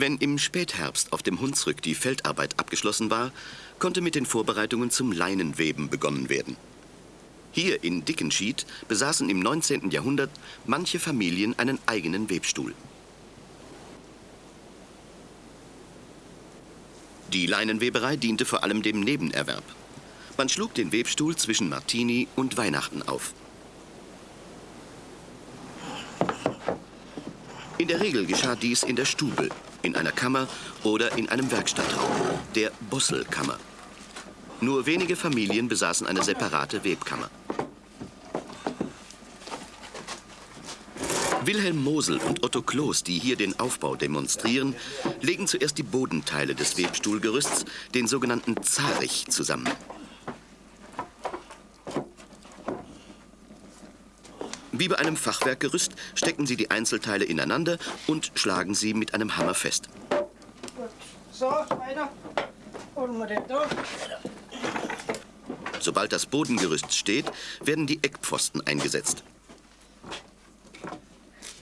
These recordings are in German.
Wenn im Spätherbst auf dem Hunsrück die Feldarbeit abgeschlossen war, konnte mit den Vorbereitungen zum Leinenweben begonnen werden. Hier in Dickenschied besaßen im 19. Jahrhundert manche Familien einen eigenen Webstuhl. Die Leinenweberei diente vor allem dem Nebenerwerb. Man schlug den Webstuhl zwischen Martini und Weihnachten auf. In der Regel geschah dies in der Stube, in einer Kammer oder in einem Werkstattraum, der Busselkammer. Nur wenige Familien besaßen eine separate Webkammer. Wilhelm Mosel und Otto Kloß, die hier den Aufbau demonstrieren, legen zuerst die Bodenteile des Webstuhlgerüsts, den sogenannten Zarich, zusammen. Wie bei einem Fachwerkgerüst stecken sie die Einzelteile ineinander und schlagen sie mit einem Hammer fest. So, weiter. Wir den durch. Sobald das Bodengerüst steht, werden die Eckpfosten eingesetzt.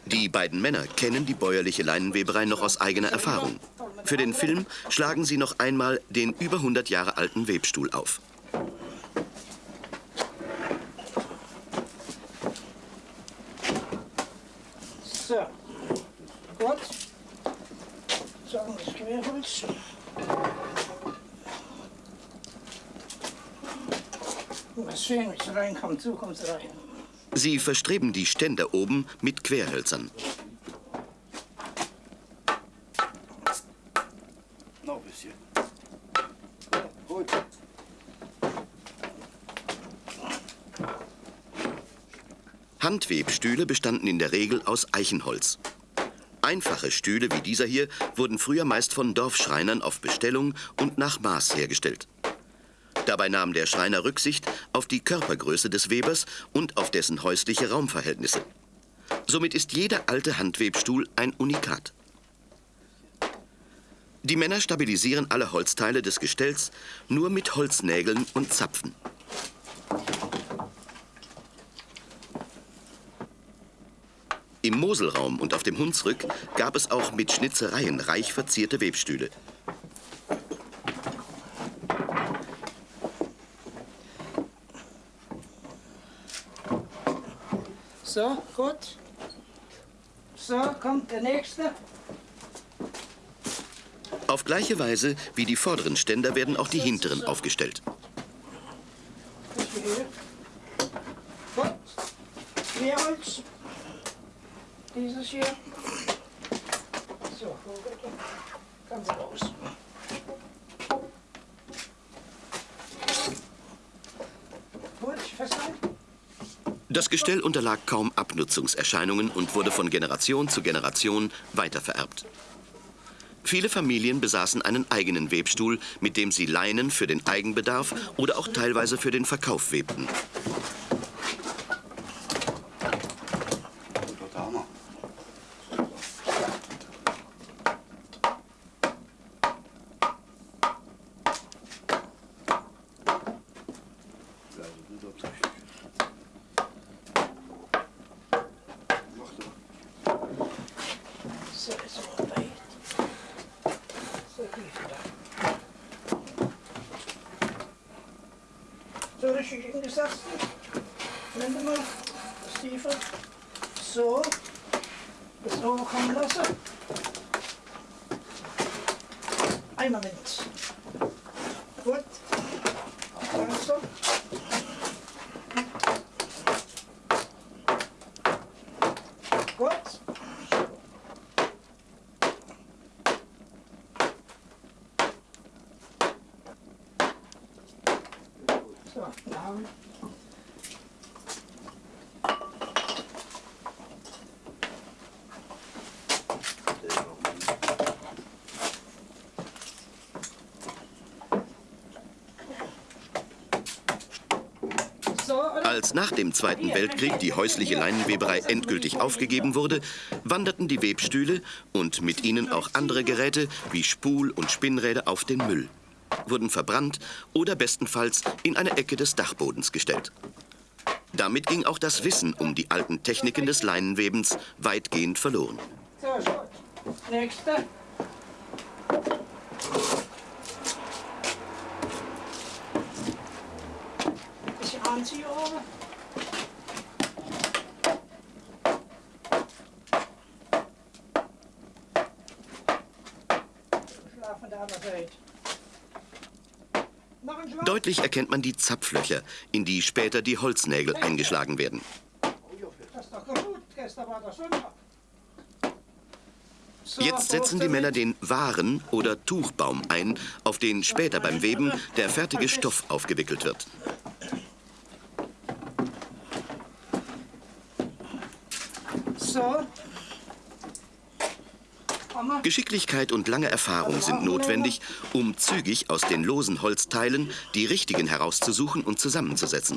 Die beiden Männer kennen die bäuerliche Leinenweberei noch aus eigener Erfahrung. Für den Film schlagen sie noch einmal den über 100 Jahre alten Webstuhl auf. So, gut. Das Querholz. Mal sehen, wie es reinkommt. So kommt es rein. Sie verstreben die Ständer oben mit Querhölzern. Noch ein bisschen. Gut. Handwebstühle bestanden in der Regel aus Eichenholz. Einfache Stühle wie dieser hier wurden früher meist von Dorfschreinern auf Bestellung und nach Maß hergestellt. Dabei nahm der Schreiner Rücksicht auf die Körpergröße des Webers und auf dessen häusliche Raumverhältnisse. Somit ist jeder alte Handwebstuhl ein Unikat. Die Männer stabilisieren alle Holzteile des Gestells nur mit Holznägeln und Zapfen. Im Moselraum und auf dem Hunsrück gab es auch mit Schnitzereien reich verzierte Webstühle. So, gut. So, kommt der nächste. Auf gleiche Weise wie die vorderen Ständer werden auch die hinteren aufgestellt. Das hier. Gut. Querholz. Dieses hier. So, ganz raus. Das Gestell unterlag kaum Abnutzungserscheinungen und wurde von Generation zu Generation weitervererbt. Viele Familien besaßen einen eigenen Webstuhl, mit dem sie Leinen für den Eigenbedarf oder auch teilweise für den Verkauf webten. Guter Hammer. So, ist er weit. So, tief da. Richtig hingesetzt. Wende mal. Das tiefer. So. Das overkommen lassen. Ein Moment. Gut. Langsam. Gut. So, now. So, oder? Als nach dem Zweiten Weltkrieg die häusliche Leinenweberei endgültig aufgegeben wurde, wanderten die Webstühle und mit ihnen auch andere Geräte wie Spul- und Spinnräder auf den Müll, wurden verbrannt oder bestenfalls in eine Ecke des Dachbodens gestellt. Damit ging auch das Wissen um die alten Techniken des Leinenwebens weitgehend verloren. So, gut. Nächste. Deutlich erkennt man die Zapflöcher, in die später die Holznägel eingeschlagen werden. Jetzt setzen die Männer den Waren- oder Tuchbaum ein, auf den später beim Weben der fertige Stoff aufgewickelt wird. So. Geschicklichkeit und lange Erfahrung sind notwendig, um zügig aus den losen Holzteilen die richtigen herauszusuchen und zusammenzusetzen.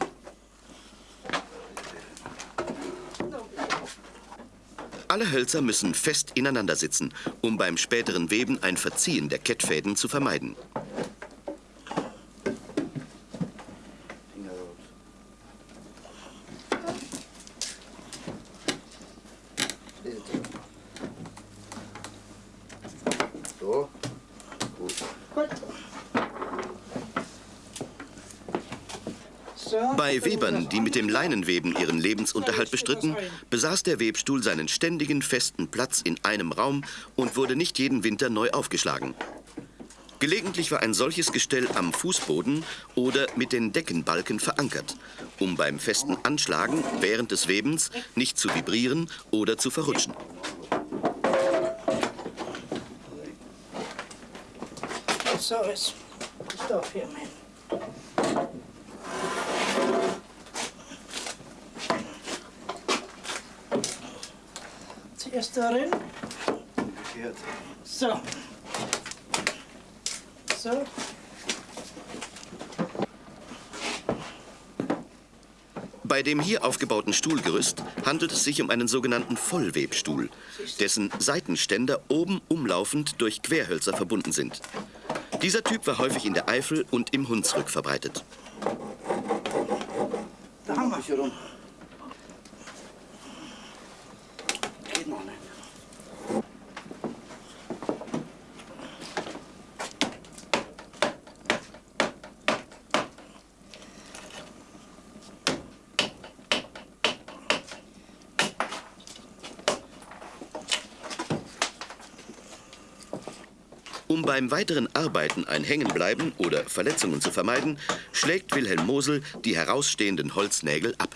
Alle Hölzer müssen fest ineinander sitzen, um beim späteren Weben ein Verziehen der Kettfäden zu vermeiden. Finger raus. Bitte. So. Gut. Gut. So. Bei Webern, die mit dem Leinenweben ihren Lebensunterhalt bestritten, besaß der Webstuhl seinen ständigen festen Platz in einem Raum und wurde nicht jeden Winter neu aufgeschlagen. Gelegentlich war ein solches Gestell am Fußboden oder mit den Deckenbalken verankert, um beim festen Anschlagen während des Webens nicht zu vibrieren oder zu verrutschen. So ist Stoff hier, Mann. Zuerst darin. Umgekehrt. So. So. Bei dem hier aufgebauten Stuhlgerüst handelt es sich um einen sogenannten Vollwebstuhl, dessen Seitenständer oben umlaufend durch Querhölzer verbunden sind. Dieser Typ war häufig in der Eifel und im Hunsrück verbreitet. Da haben wir. Bisschen rum. Beim weiteren Arbeiten ein Hängenbleiben oder Verletzungen zu vermeiden, schlägt Wilhelm Mosel die herausstehenden Holznägel ab.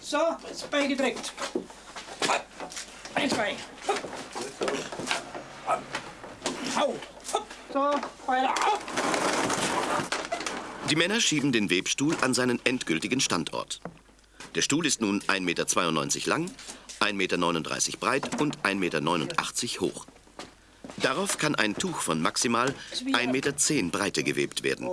So, jetzt beigedrückt. Eins, zwei. Hau. So, weiter. Die Männer schieben den Webstuhl an seinen endgültigen Standort. Der Stuhl ist nun 1,92 Meter lang, 1,39 Meter breit und 1,89 Meter hoch. Darauf kann ein Tuch von maximal 1,10 Meter Breite gewebt werden.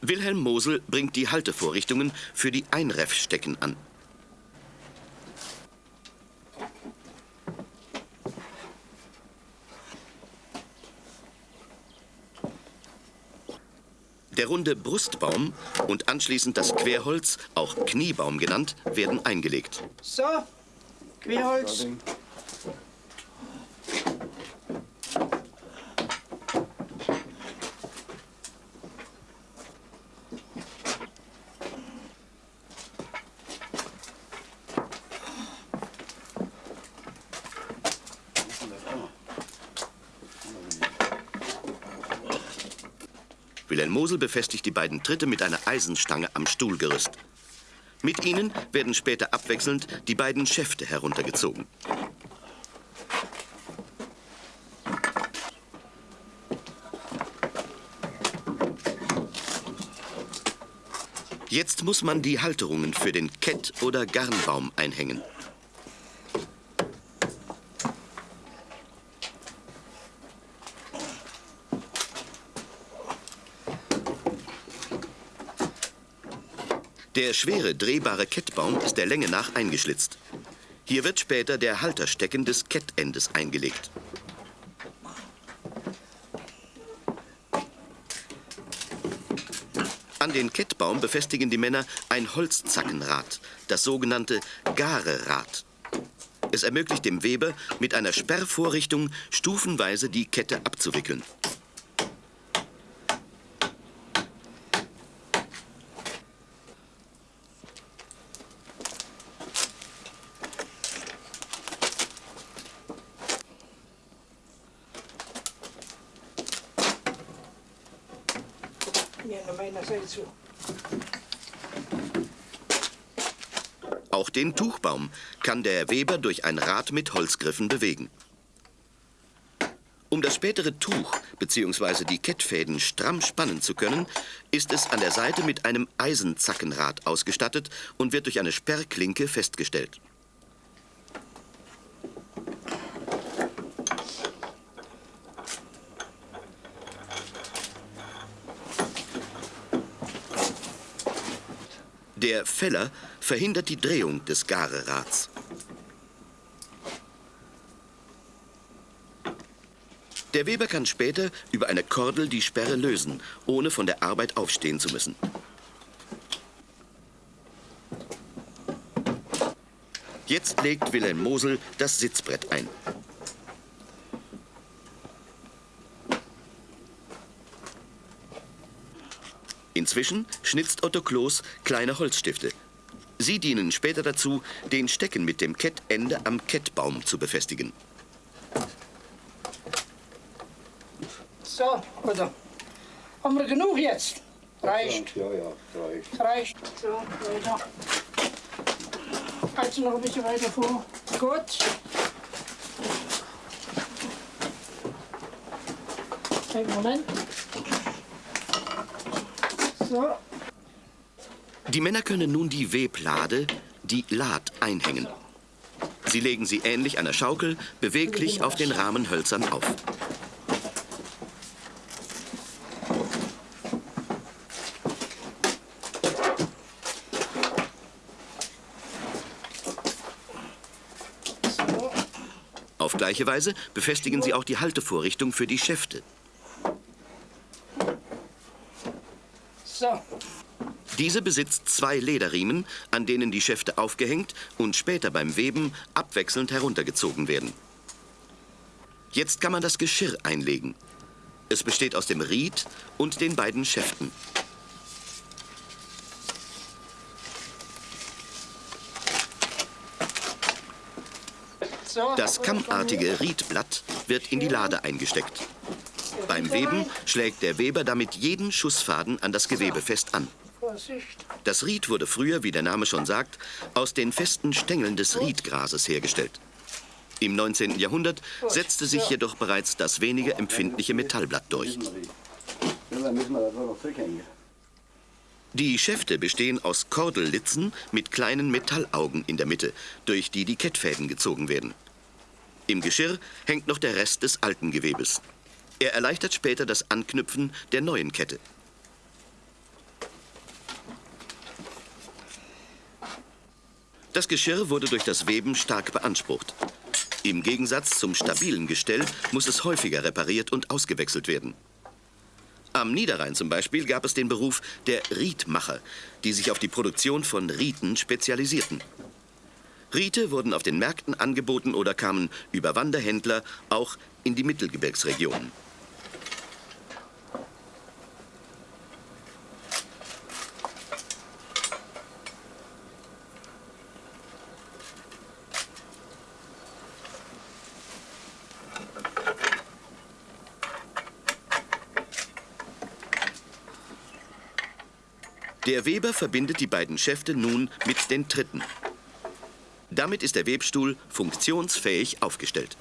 Wilhelm Mosel bringt die Haltevorrichtungen für die Einreffstecken an. Runde Brustbaum und anschließend das Querholz, auch Kniebaum genannt, werden eingelegt. So, Querholz. Wilhelm Mosel befestigt die beiden Tritte mit einer Eisenstange am Stuhlgerüst. Mit ihnen werden später abwechselnd die beiden Schäfte heruntergezogen. Jetzt muss man die Halterungen für den Kett- oder Garnbaum einhängen. Der schwere, drehbare Kettbaum ist der Länge nach eingeschlitzt. Hier wird später der Halterstecken des Kettendes eingelegt. An den Kettbaum befestigen die Männer ein Holzzackenrad, das sogenannte Garerad. Es ermöglicht dem Weber, mit einer Sperrvorrichtung stufenweise die Kette abzuwickeln. Auch den Tuchbaum kann der Weber durch ein Rad mit Holzgriffen bewegen. Um das spätere Tuch bzw. die Kettfäden stramm spannen zu können, ist es an der Seite mit einem Eisenzackenrad ausgestattet und wird durch eine Sperrklinke festgestellt. Der Feller verhindert die Drehung des Garerads. Der Weber kann später über eine Kordel die Sperre lösen, ohne von der Arbeit aufstehen zu müssen. Jetzt legt Wilhelm Mosel das Sitzbrett ein. Inzwischen schnitzt Otto Kloß kleine Holzstifte. Sie dienen später dazu, den Stecken mit dem Kettende am Kettbaum zu befestigen. So, oder? Haben wir genug jetzt? Reicht. Ja, ja, reicht. Reicht. So, weiter. Also noch ein bisschen weiter vor. Gut. Einen Moment. Die Männer können nun die Weblade, die Lad, einhängen. Sie legen sie ähnlich einer Schaukel beweglich auf den Rahmenhölzern auf. Auf gleiche Weise befestigen sie auch die Haltevorrichtung für die Schäfte. So. Diese besitzt zwei Lederriemen, an denen die Schäfte aufgehängt und später beim Weben abwechselnd heruntergezogen werden. Jetzt kann man das Geschirr einlegen. Es besteht aus dem Ried und den beiden Schäften. Das kammartige Riedblatt wird in die Lade eingesteckt. Beim Weben schlägt der Weber damit jeden Schussfaden an das Gewebe fest an. Das Ried wurde früher, wie der Name schon sagt, aus den festen Stängeln des Riedgrases hergestellt. Im 19. Jahrhundert setzte sich jedoch bereits das weniger empfindliche Metallblatt durch. Die Schäfte bestehen aus Kordellitzen mit kleinen Metallaugen in der Mitte, durch die die Kettfäden gezogen werden. Im Geschirr hängt noch der Rest des alten Gewebes. Er erleichtert später das Anknüpfen der neuen Kette. Das Geschirr wurde durch das Weben stark beansprucht. Im Gegensatz zum stabilen Gestell muss es häufiger repariert und ausgewechselt werden. Am Niederrhein zum Beispiel gab es den Beruf der Riedmacher, die sich auf die Produktion von Rieten spezialisierten. Riete wurden auf den Märkten angeboten oder kamen über Wanderhändler auch in die Mittelgebirgsregionen. Der Weber verbindet die beiden Schäfte nun mit den Tritten. Damit ist der Webstuhl funktionsfähig aufgestellt.